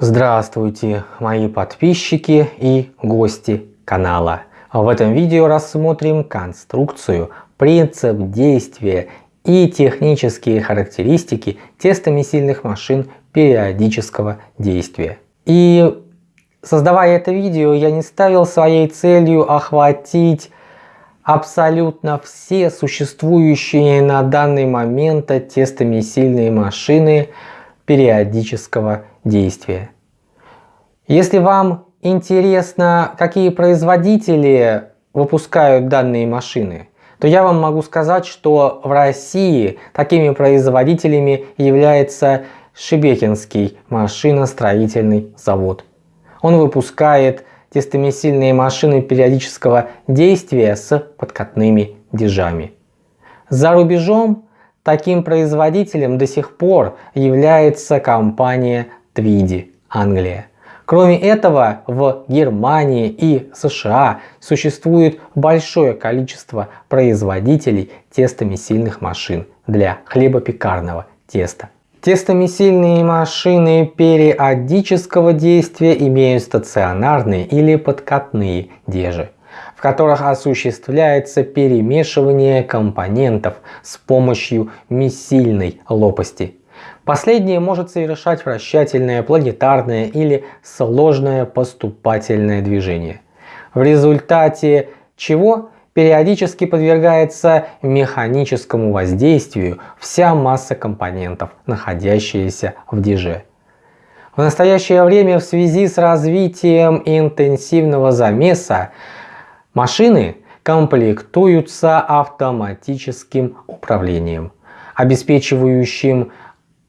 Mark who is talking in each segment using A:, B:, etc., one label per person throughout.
A: Здравствуйте, мои подписчики и гости канала. В этом видео рассмотрим конструкцию, принцип действия и технические характеристики тестомесильных машин периодического действия. И создавая это видео, я не ставил своей целью охватить абсолютно все существующие на данный момент тестомесильные машины периодического действия. Если вам интересно, какие производители выпускают данные машины, то я вам могу сказать, что в России такими производителями является Шебекинский машиностроительный завод. Он выпускает тестомесильные машины периодического действия с подкатными дежами. За рубежом таким производителем до сих пор является компания Твиди, Англия. Кроме этого, в Германии и США существует большое количество производителей тестомесильных машин для хлебопекарного теста. Тестомесильные машины периодического действия имеют стационарные или подкатные дежи, в которых осуществляется перемешивание компонентов с помощью месильной лопасти Последнее может совершать вращательное, планетарное или сложное поступательное движение, в результате чего периодически подвергается механическому воздействию вся масса компонентов, находящаяся в диже. В настоящее время в связи с развитием интенсивного замеса машины комплектуются автоматическим управлением, обеспечивающим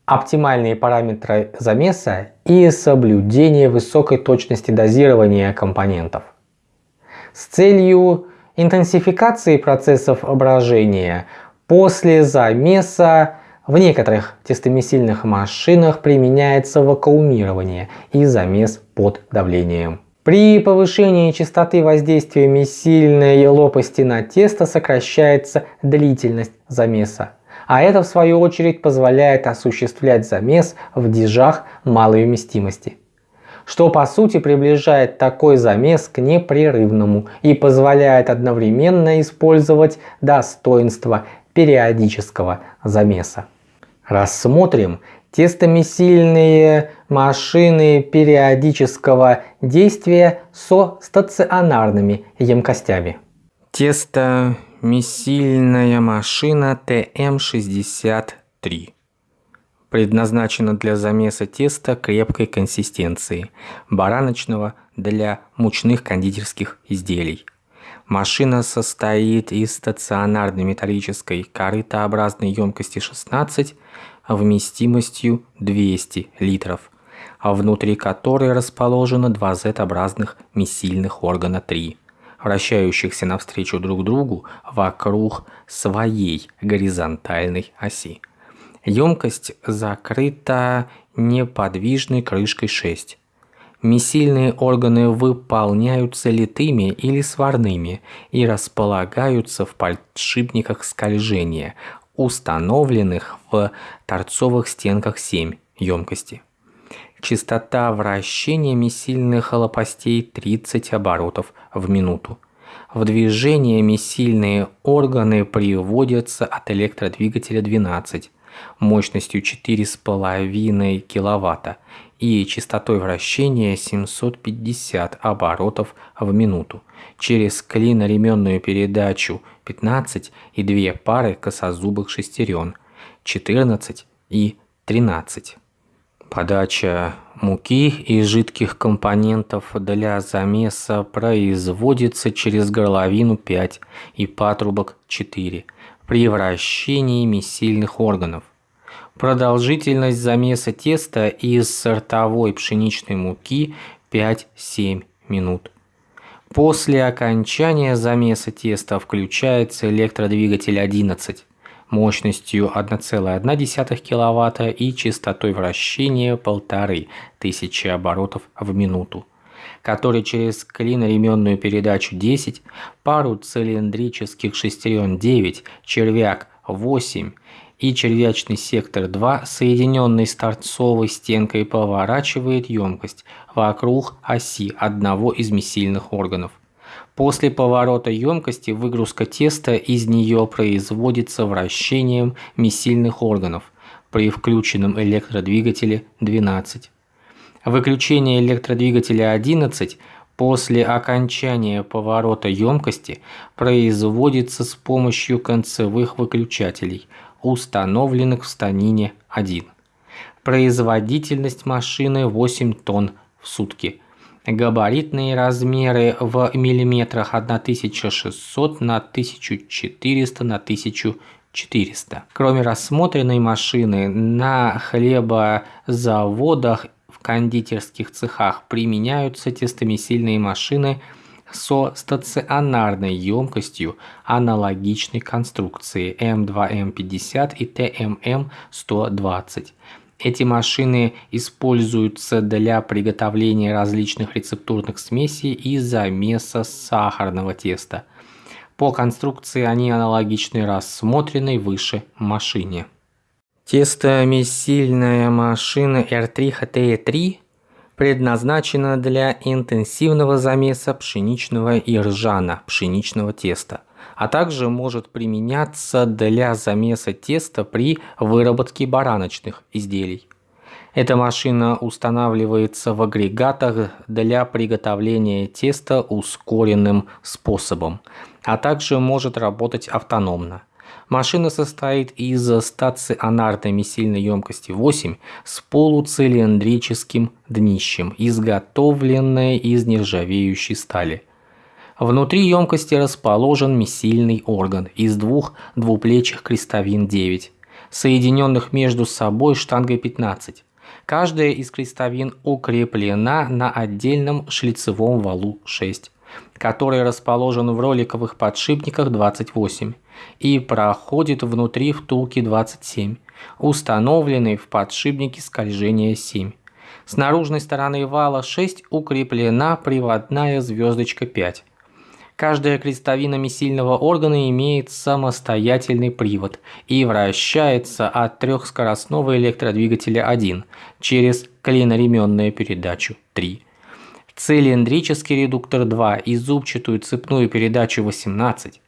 A: оптимальные параметры замеса и соблюдение высокой точности дозирования компонентов. С целью интенсификации процессов брожения после замеса в некоторых тестомесильных машинах применяется вакуумирование и замес под давлением. При повышении частоты воздействия месильной лопасти на тесто сокращается длительность замеса а это в свою очередь позволяет осуществлять замес в дежах малой вместимости что по сути приближает такой замес к непрерывному и позволяет одновременно использовать достоинства периодического замеса. Рассмотрим тестомесильные машины периодического действия со стационарными емкостями. Тесто Месильная машина ТМ-63 предназначена для замеса теста крепкой консистенции, бараночного для мучных кондитерских изделий. Машина состоит из стационарной металлической корытообразной емкости 16 вместимостью 200 литров, а внутри которой расположено два Z-образных месильных органа 3 вращающихся навстречу друг другу вокруг своей горизонтальной оси. Емкость закрыта неподвижной крышкой 6. Месильные органы выполняются литыми или сварными и располагаются в подшипниках скольжения, установленных в торцовых стенках 7 емкости. Частота вращения месильных лопастей 30 оборотов в минуту. В движение месильные органы приводятся от электродвигателя 12 мощностью 4,5 кВт и частотой вращения 750 оборотов в минуту через клиноременную передачу 15 и две пары косозубых шестерен 14 и 13. Подача муки и жидких компонентов для замеса производится через горловину 5 и патрубок 4 при вращении месильных органов. Продолжительность замеса теста из сортовой пшеничной муки 5-7 минут. После окончания замеса теста включается электродвигатель 11 мощностью 1,1 кВт и частотой вращения 1500 оборотов в минуту, который через клиноременную передачу 10, пару цилиндрических шестерен 9, червяк 8 и червячный сектор 2, соединенный с торцовой стенкой, поворачивает емкость вокруг оси одного из месильных органов. После поворота емкости выгрузка теста из нее производится вращением месильных органов при включенном электродвигателе 12. Выключение электродвигателя 11 после окончания поворота емкости производится с помощью концевых выключателей, установленных в станине 1. Производительность машины 8 тонн в сутки. Габаритные размеры в миллиметрах 1600 на 1400 на 1400. Кроме рассмотренной машины, на хлебозаводах в кондитерских цехах применяются тестомесильные машины со стационарной емкостью аналогичной конструкции М2М50 и ТММ120. Эти машины используются для приготовления различных рецептурных смесей и замеса сахарного теста. По конструкции они аналогичны рассмотренной выше машине. Тестомесильная машина R3HT3 предназначена для интенсивного замеса пшеничного и ржано пшеничного теста, а также может применяться для замеса теста при выработке бараночных изделий. Эта машина устанавливается в агрегатах для приготовления теста ускоренным способом, а также может работать автономно. Машина состоит из стационарной месильной емкости 8 с полуцилиндрическим днищем, изготовленной из нержавеющей стали. Внутри емкости расположен месильный орган из двух двуплечих крестовин 9, соединенных между собой штангой 15. Каждая из крестовин укреплена на отдельном шлицевом валу 6 который расположен в роликовых подшипниках 28 и проходит внутри втулки 27, установленной в подшипнике скольжения 7. С наружной стороны вала 6 укреплена приводная звездочка 5. Каждая крестовина месильного органа имеет самостоятельный привод и вращается от трехскоростного электродвигателя 1 через клиноременную передачу 3 цилиндрический редуктор 2 и зубчатую цепную передачу 18.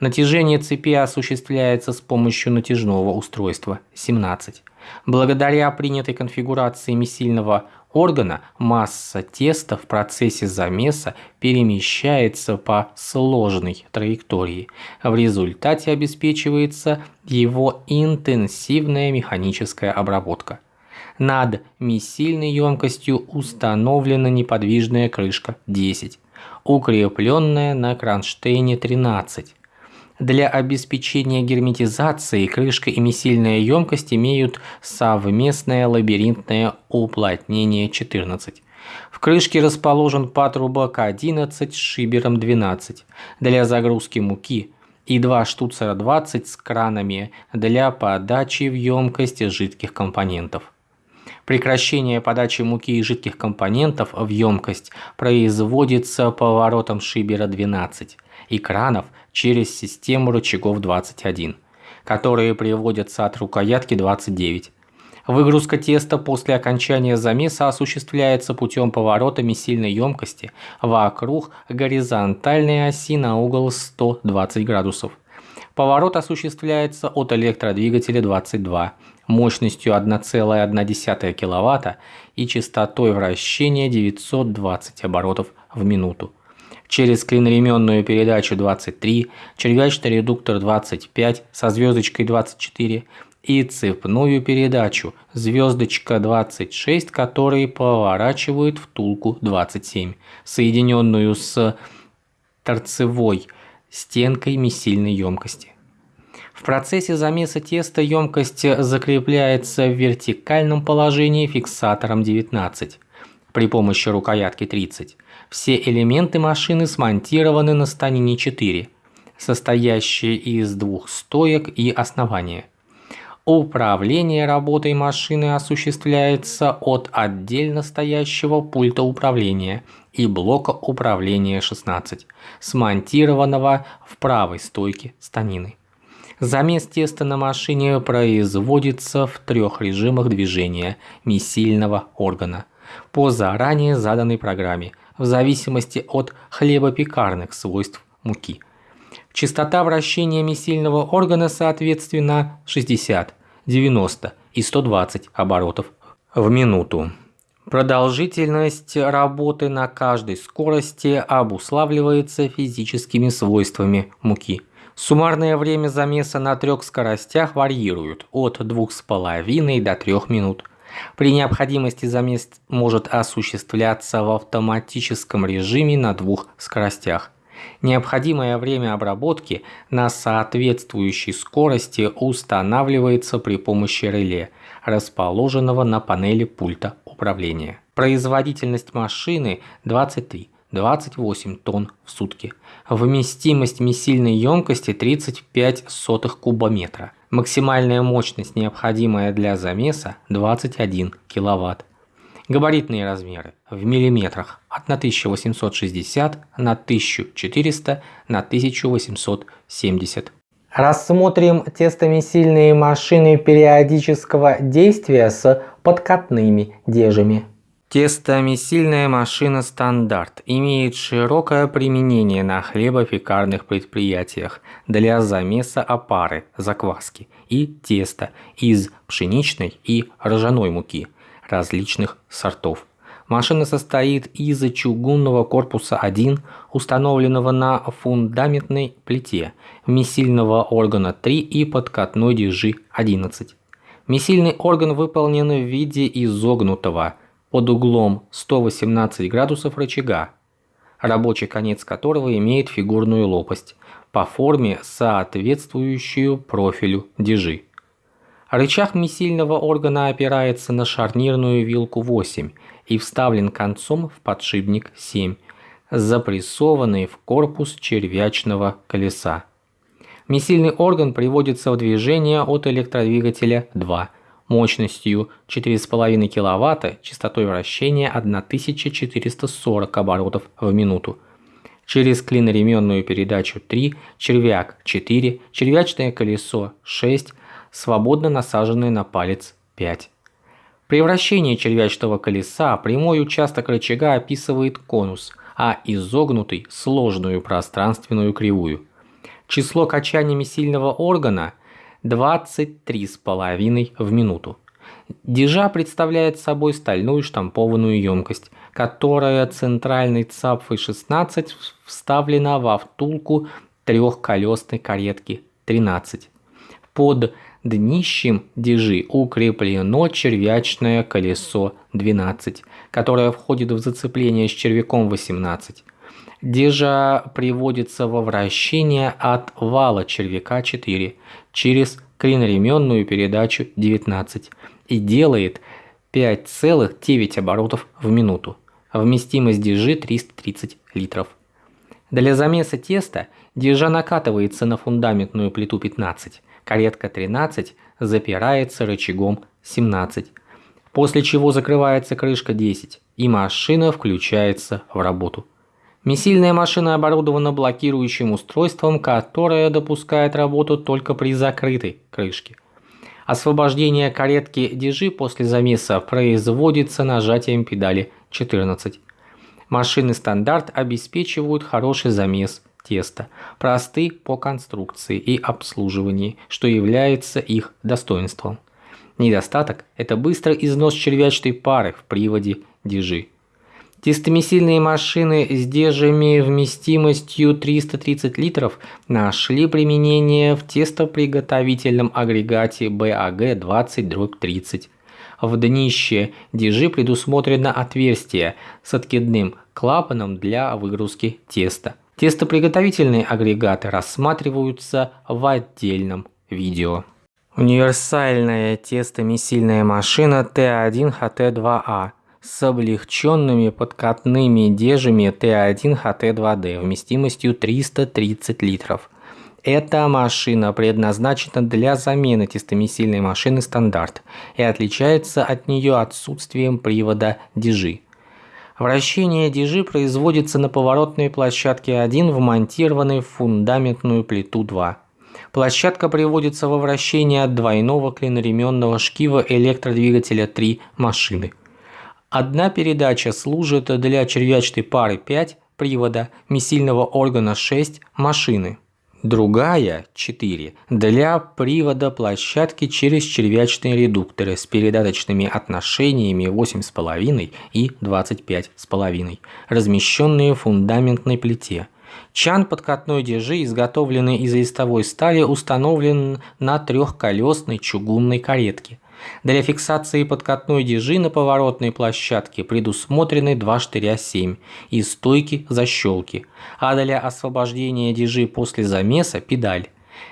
A: Натяжение цепи осуществляется с помощью натяжного устройства 17. Благодаря принятой конфигурации месильного органа масса теста в процессе замеса перемещается по сложной траектории. В результате обеспечивается его интенсивная механическая обработка. Над миссильной емкостью установлена неподвижная крышка 10, укрепленная на кронштейне 13. Для обеспечения герметизации крышка и миссильная емкость имеют совместное лабиринтное уплотнение 14. В крышке расположен патрубок 11 с шибером 12 для загрузки муки и два штуцера 20 с кранами для подачи в емкость жидких компонентов. Прекращение подачи муки и жидких компонентов в емкость производится поворотом шибера 12 и кранов через систему рычагов 21, которые приводятся от рукоятки 29. Выгрузка теста после окончания замеса осуществляется путем поворота месильной емкости вокруг горизонтальной оси на угол 120 градусов. Поворот осуществляется от электродвигателя 22 мощностью 1,1 кВт и частотой вращения 920 оборотов в минуту. Через клиноременную передачу 23, червячный редуктор 25 со звездочкой 24 и цепную передачу звездочка 26, которые поворачивают втулку 27, соединенную с торцевой стенкой месильной емкости. В процессе замеса теста емкость закрепляется в вертикальном положении фиксатором 19 при помощи рукоятки 30. Все элементы машины смонтированы на станине 4, состоящей из двух стоек и основания. Управление работой машины осуществляется от отдельно стоящего пульта управления и блока управления 16, смонтированного в правой стойке станины. Замес теста на машине производится в трех режимах движения месильного органа по заранее заданной программе в зависимости от хлебопекарных свойств муки. Частота вращения месильного органа соответственно 60, 90 и 120 оборотов в минуту. Продолжительность работы на каждой скорости обуславливается физическими свойствами муки – Суммарное время замеса на трех скоростях варьирует от 2,5 до 3 минут. При необходимости замес может осуществляться в автоматическом режиме на двух скоростях. Необходимое время обработки на соответствующей скорости устанавливается при помощи реле, расположенного на панели пульта управления. Производительность машины 23 28 тонн в сутки. Вместимость месильной емкости 35 сотых кубометра. Максимальная мощность, необходимая для замеса, 21 киловатт. Габаритные размеры в миллиметрах от на 1860 на 1400 на 1870. Рассмотрим тестомесильные машины периодического действия с подкатными дежами. Тестомесильная машина «Стандарт» имеет широкое применение на хлебопекарных предприятиях для замеса опары, закваски и теста из пшеничной и ржаной муки различных сортов. Машина состоит из чугунного корпуса 1, установленного на фундаментной плите, месильного органа 3 и подкатной дежи 11. Месильный орган выполнен в виде изогнутого – под углом 118 градусов рычага, рабочий конец которого имеет фигурную лопасть, по форме соответствующую профилю дежи. Рычаг месильного органа опирается на шарнирную вилку 8 и вставлен концом в подшипник 7, запрессованный в корпус червячного колеса. Месильный орган приводится в движение от электродвигателя 2 мощностью 4,5 кВт, частотой вращения 1440 оборотов в минуту. Через клиноременную передачу 3, червяк 4, червячное колесо 6, свободно насаженное на палец 5. При вращении червячного колеса прямой участок рычага описывает конус, а изогнутый – сложную пространственную кривую. Число качаниями сильного органа – 23,5 в минуту. Дежа представляет собой стальную штампованную емкость, которая центральной цапфой 16 вставлена во втулку трехколесной каретки 13. Под днищем дежи укреплено червячное колесо 12, которое входит в зацепление с червяком 18. Дежа приводится во вращение от вала червяка 4 через клиноременную передачу 19 и делает 5,9 оборотов в минуту. Вместимость дежи 330 литров. Для замеса теста дежа накатывается на фундаментную плиту 15, каретка 13 запирается рычагом 17, после чего закрывается крышка 10 и машина включается в работу. Месильная машина оборудована блокирующим устройством, которое допускает работу только при закрытой крышке. Освобождение каретки дежи после замеса производится нажатием педали 14. Машины стандарт обеспечивают хороший замес теста, просты по конструкции и обслуживанию, что является их достоинством. Недостаток – это быстрый износ червячной пары в приводе дежи. Тестомесильные машины с дежами вместимостью 330 литров нашли применение в тестоприготовительном агрегате BAG-20-30. В днище дежи предусмотрено отверстие с откидным клапаном для выгрузки теста. Тестоприготовительные агрегаты рассматриваются в отдельном видео. Универсальная тестомесильная машина Т1ХТ2А с облегченными подкатными дежами Т1ХТ2Д вместимостью 330 литров. Эта машина предназначена для замены тестомесильной машины стандарт и отличается от нее отсутствием привода дежи. Вращение дежи производится на поворотной площадке 1, вмонтированной в фундаментную плиту 2. Площадка приводится во вращение от двойного клиноременного шкива электродвигателя 3 машины. Одна передача служит для червячной пары 5 привода, месильного органа 6 машины. Другая, 4, для привода площадки через червячные редукторы с передаточными отношениями 8,5 и 25,5, размещенные в фундаментной плите. Чан подкатной держи, изготовленный из листовой стали, установлен на трехколесной чугунной каретке. Для фиксации подкатной дежи на поворотной площадке предусмотрены два штыря 7 и стойки защелки, а для освобождения дежи после замеса педаль.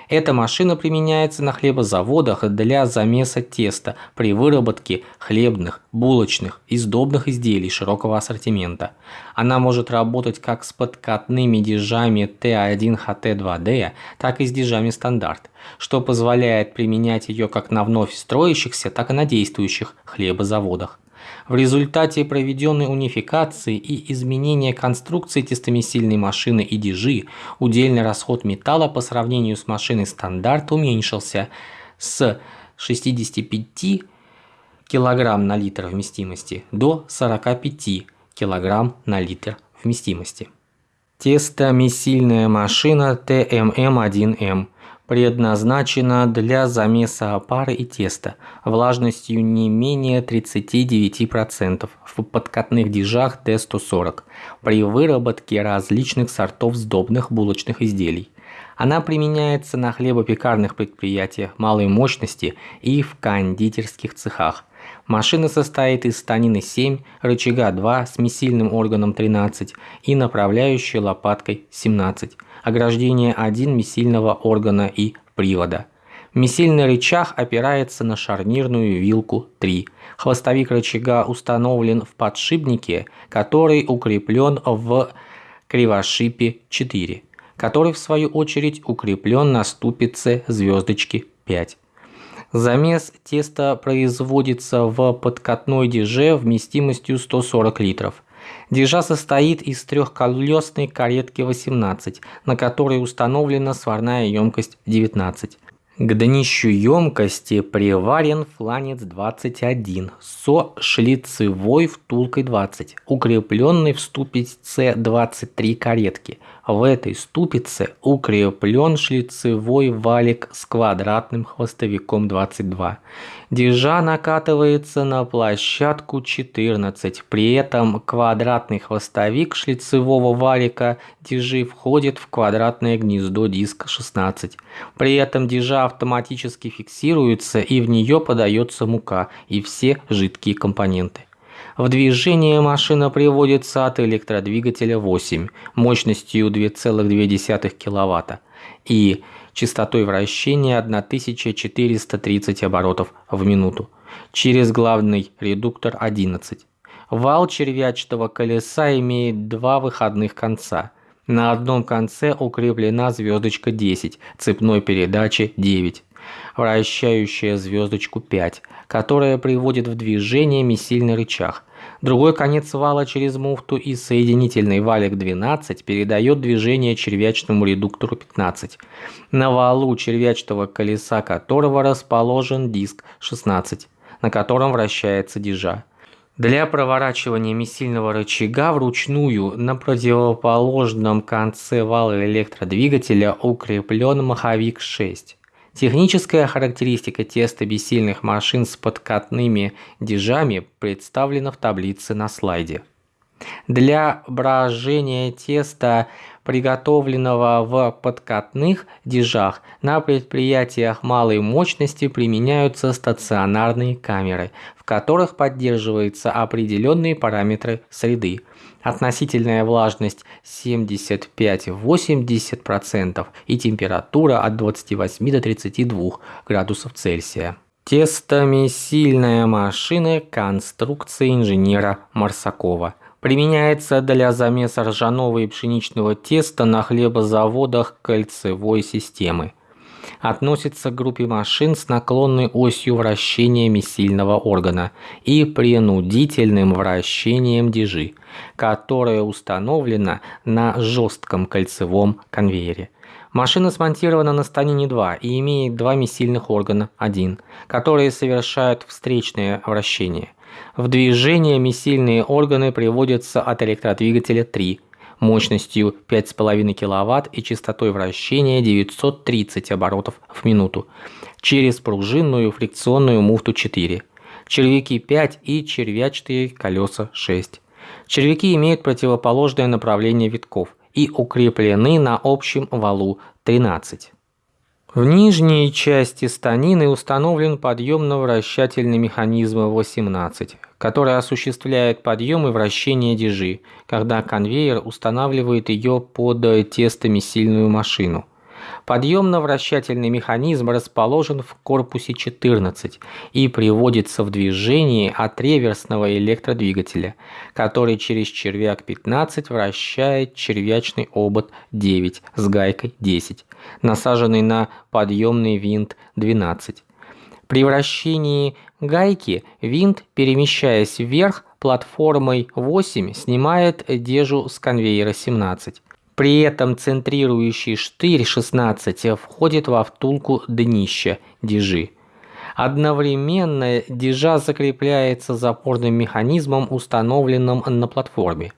A: Эта машина применяется на хлебозаводах для замеса теста при выработке хлебных, булочных и сдобных изделий широкого ассортимента. Она может работать как с подкатными дежами Т1ХТ2D, так и с дежами стандарт, что позволяет применять ее как на вновь строящихся, так и на действующих хлебозаводах. В результате проведенной унификации и изменения конструкции тестомесильной машины и дежи удельный расход металла по сравнению с машиной стандарт уменьшился с 65 кг на литр вместимости до 45 кг на литр вместимости. Тестомесильная машина ТММ1М предназначена для замеса опары и теста влажностью не менее 39% в подкатных дежах Т140 при выработке различных сортов сдобных булочных изделий. Она применяется на хлебопекарных предприятиях малой мощности и в кондитерских цехах. Машина состоит из станины 7, рычага 2 с месильным органом 13 и направляющей лопаткой 17 ограждение 1 месильного органа и привода. Месильный рычаг опирается на шарнирную вилку 3. Хвостовик рычага установлен в подшипнике, который укреплен в кривошипе 4, который в свою очередь укреплен на ступице звездочки 5. Замес теста производится в подкатной деже вместимостью 140 литров. Дежа состоит из трехколесной каретки 18, на которой установлена сварная емкость 19. К днищу емкости приварен фланец 21 со шлицевой втулкой 20, укрепленный в ступице 23 каретки – в этой ступице укреплен шлицевой валик с квадратным хвостовиком 22. Дежа накатывается на площадку 14. При этом квадратный хвостовик шлицевого валика дежи входит в квадратное гнездо диска 16. При этом дежа автоматически фиксируется и в нее подается мука и все жидкие компоненты. В движение машина приводится от электродвигателя 8 мощностью 2,2 кВт и частотой вращения 1430 оборотов в минуту через главный редуктор 11. Вал червячного колеса имеет два выходных конца. На одном конце укреплена звездочка 10, цепной передачи 9 вращающая звездочку 5, которая приводит в движение месильный рычаг. Другой конец вала через муфту и соединительный валик 12 передает движение червячному редуктору 15, на валу червячного колеса которого расположен диск 16, на котором вращается дежа. Для проворачивания месильного рычага вручную на противоположном конце вала электродвигателя укреплен маховик 6. Техническая характеристика теста бессильных машин с подкатными дежами представлена в таблице на слайде. Для брожения теста, приготовленного в подкатных дежах, на предприятиях малой мощности применяются стационарные камеры, в которых поддерживаются определенные параметры среды – относительная влажность 75-80% и температура от 28 до 32 градусов Цельсия. Тестомесильная машина конструкции инженера Марсакова. Применяется для замеса ржаного и пшеничного теста на хлебозаводах кольцевой системы относится к группе машин с наклонной осью вращения месильного органа и принудительным вращением дежи, которая установлена на жестком кольцевом конвейере. Машина смонтирована на станине 2 и имеет два месильных органа 1, которые совершают встречное вращение. В движение месильные органы приводятся от электродвигателя 3 мощностью 5,5 кВт и частотой вращения 930 оборотов в минуту через пружинную фрикционную муфту 4, червяки 5 и червячные колеса 6. Червяки имеют противоположное направление витков и укреплены на общем валу 13. В нижней части станины установлен подъемно-вращательный механизм 18, который осуществляет подъем и вращение дежи, когда конвейер устанавливает ее под тестомесильную машину. Подъемно-вращательный механизм расположен в корпусе 14 и приводится в движение от реверсного электродвигателя, который через червяк 15 вращает червячный обод 9 с гайкой 10, насаженный на подъемный винт 12. При вращении гайки винт, перемещаясь вверх платформой 8, снимает дежу с конвейера 17. При этом центрирующий штырь 16 входит во втулку днища дежи. Одновременно дежа закрепляется запорным механизмом, установленным на платформе.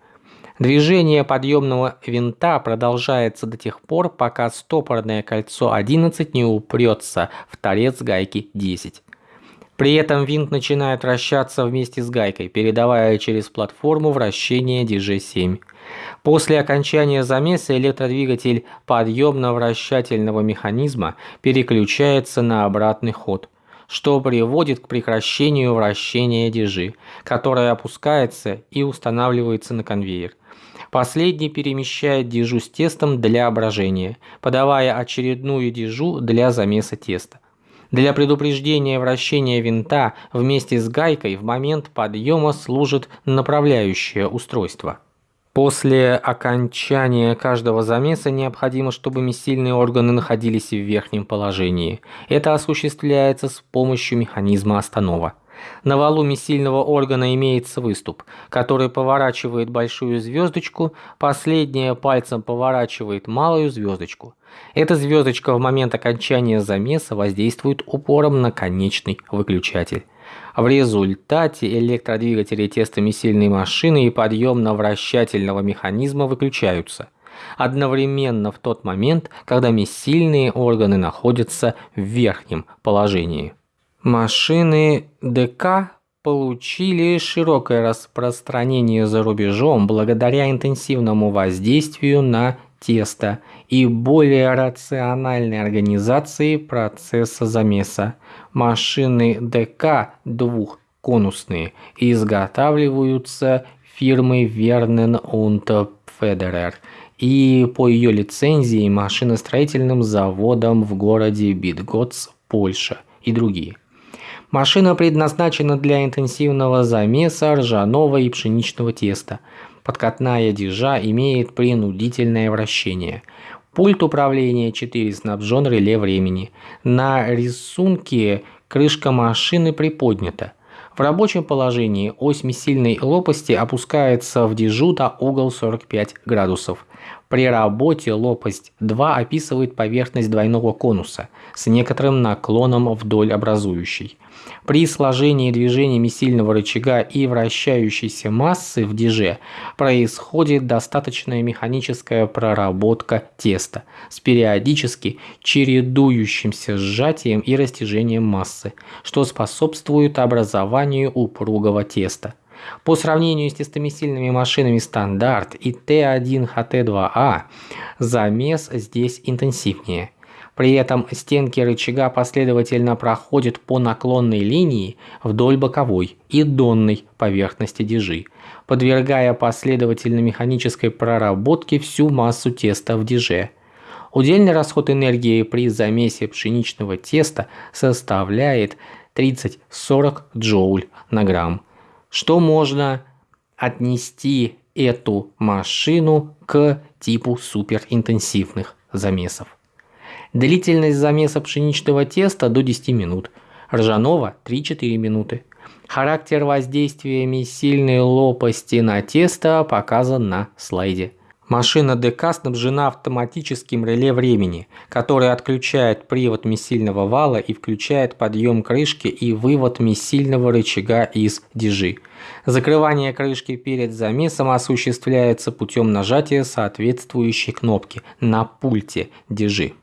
A: Движение подъемного винта продолжается до тех пор, пока стопорное кольцо 11 не упрется в торец гайки 10. При этом винт начинает вращаться вместе с гайкой, передавая через платформу вращение DG7. После окончания замеса электродвигатель подъемно-вращательного механизма переключается на обратный ход, что приводит к прекращению вращения дежи, которая опускается и устанавливается на конвейер. Последний перемещает дежу с тестом для брожения, подавая очередную дежу для замеса теста. Для предупреждения вращения винта вместе с гайкой в момент подъема служит направляющее устройство. После окончания каждого замеса необходимо, чтобы месильные органы находились в верхнем положении. Это осуществляется с помощью механизма останова. На валу месильного органа имеется выступ, который поворачивает большую звездочку, последняя пальцем поворачивает малую звездочку. Эта звездочка в момент окончания замеса воздействует упором на конечный выключатель. В результате электродвигатели тестомесильной машины и подъемно-вращательного механизма выключаются одновременно в тот момент, когда месильные органы находятся в верхнем положении. Машины ДК получили широкое распространение за рубежом благодаря интенсивному воздействию на тесто и более рациональной организации процесса замеса. Машины ДК двухконусные изготавливаются фирмой Вернен und Federer и по ее лицензии машиностроительным заводом в городе Битгоц, Польша и другие. Машина предназначена для интенсивного замеса ржаного и пшеничного теста. Подкатная дежа имеет принудительное вращение. Пульт управления 4 снабжен реле времени. На рисунке крышка машины приподнята. В рабочем положении ось месильной лопасти опускается в дежу до угол 45 градусов. При работе лопасть 2 описывает поверхность двойного конуса с некоторым наклоном вдоль образующей. При сложении движениями сильного рычага и вращающейся массы в диже происходит достаточная механическая проработка теста с периодически чередующимся сжатием и растяжением массы, что способствует образованию упругого теста. По сравнению с тестомесильными машинами стандарт и Т1ХТ2А замес здесь интенсивнее. При этом стенки рычага последовательно проходят по наклонной линии вдоль боковой и донной поверхности дежи, подвергая последовательно механической проработке всю массу теста в деже. Удельный расход энергии при замесе пшеничного теста составляет 30-40 джоуль на грамм что можно отнести эту машину к типу суперинтенсивных замесов. Длительность замеса пшеничного теста до 10 минут, ржаного 3-4 минуты. Характер воздействия сильной лопасти на тесто показан на слайде. Машина ДК снабжена автоматическим реле времени, который отключает привод месильного вала и включает подъем крышки и вывод месильного рычага из дежи. Закрывание крышки перед замесом осуществляется путем нажатия соответствующей кнопки на пульте дежи.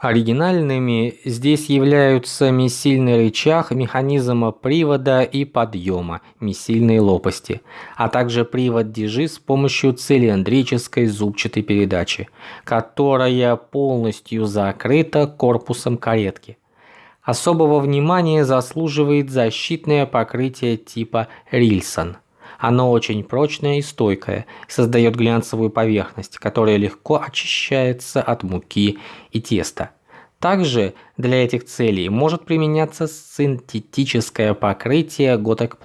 A: Оригинальными здесь являются месильный рычаг механизма привода и подъема месильной лопасти, а также привод дежи с помощью цилиндрической зубчатой передачи, которая полностью закрыта корпусом каретки. Особого внимания заслуживает защитное покрытие типа Рильсон. Оно очень прочное и стойкое, создает глянцевую поверхность, которая легко очищается от муки и теста. Также для этих целей может применяться синтетическое покрытие Gotek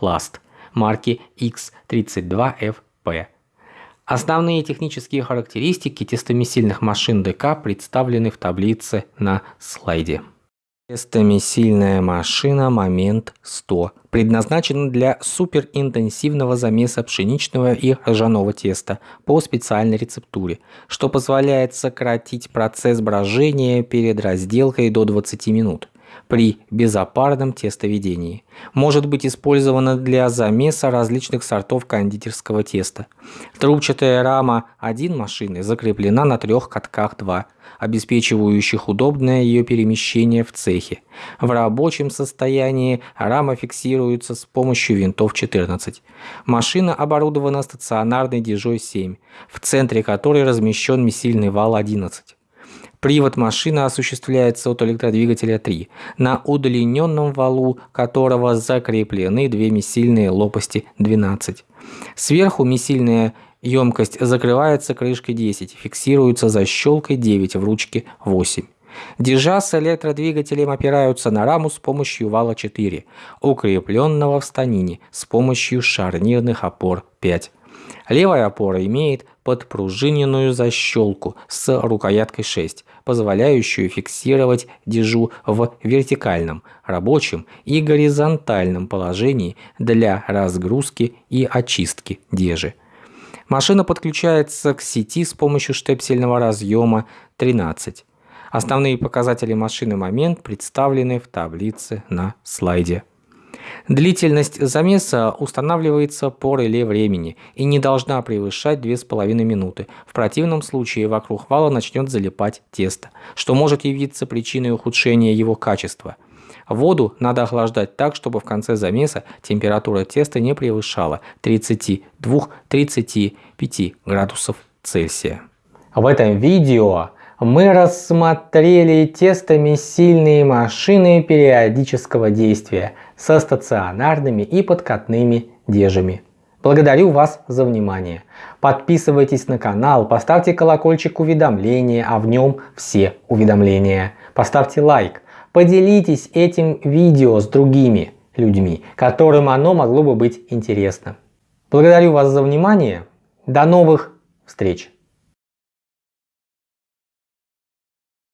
A: марки X32FP. Основные технические характеристики тестомесильных машин ДК представлены в таблице на слайде. Тестомесильная машина «Момент 100» предназначена для суперинтенсивного замеса пшеничного и ржаного теста по специальной рецептуре, что позволяет сократить процесс брожения перед разделкой до 20 минут при безопарном тестоведении. Может быть использована для замеса различных сортов кондитерского теста. Трубчатая рама 1 машины закреплена на трех катках 2, обеспечивающих удобное ее перемещение в цехе. В рабочем состоянии рама фиксируется с помощью винтов 14. Машина оборудована стационарной дежой 7, в центре которой размещен месильный вал 11. Привод машины осуществляется от электродвигателя 3, на удлиненном валу которого закреплены две месильные лопасти 12. Сверху месильная емкость закрывается крышкой 10, фиксируется защелкой 9 в ручке 8. Дежа с электродвигателем опираются на раму с помощью вала 4, укрепленного в станине с помощью шарнирных опор 5. Левая опора имеет подпружиненную защелку с рукояткой 6, позволяющую фиксировать дежу в вертикальном, рабочем и горизонтальном положении для разгрузки и очистки дежи. Машина подключается к сети с помощью штепсельного разъема 13. Основные показатели машины момент представлены в таблице на слайде. Длительность замеса устанавливается по реле времени и не должна превышать 2,5 минуты. В противном случае вокруг вала начнет залипать тесто, что может явиться причиной ухудшения его качества. Воду надо охлаждать так, чтобы в конце замеса температура теста не превышала 32-35 градусов Цельсия. В этом видео мы рассмотрели тестами сильные машины периодического действия со стационарными и подкатными дежами. Благодарю вас за внимание. Подписывайтесь на канал, поставьте колокольчик уведомления, а в нем все уведомления. Поставьте лайк, поделитесь этим видео с другими людьми, которым оно могло бы быть интересно. Благодарю вас за внимание. До новых встреч!